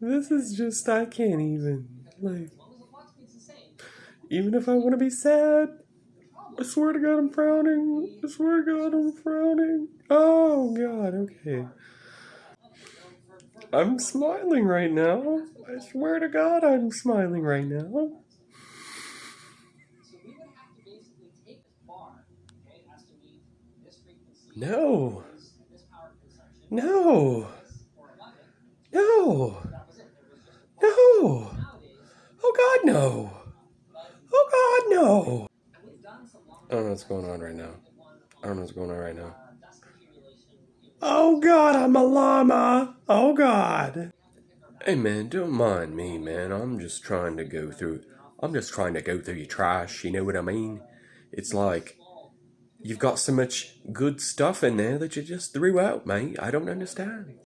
This is just, I can't even. Like, even if I want to be sad, I swear to God I'm frowning. I swear to God I'm frowning. Oh, God, okay. I'm smiling right now. I swear to God I'm smiling right now. No. No. No. No. Oh God, no. Oh God, no. I don't know what's going on right now. I don't know what's going on right now. Oh God, I'm a llama. Oh God. Hey man, don't mind me, man. I'm just trying to go through. I'm just trying to go through your trash. You know what I mean? It's like you've got so much good stuff in there that you just threw out, mate. I don't understand.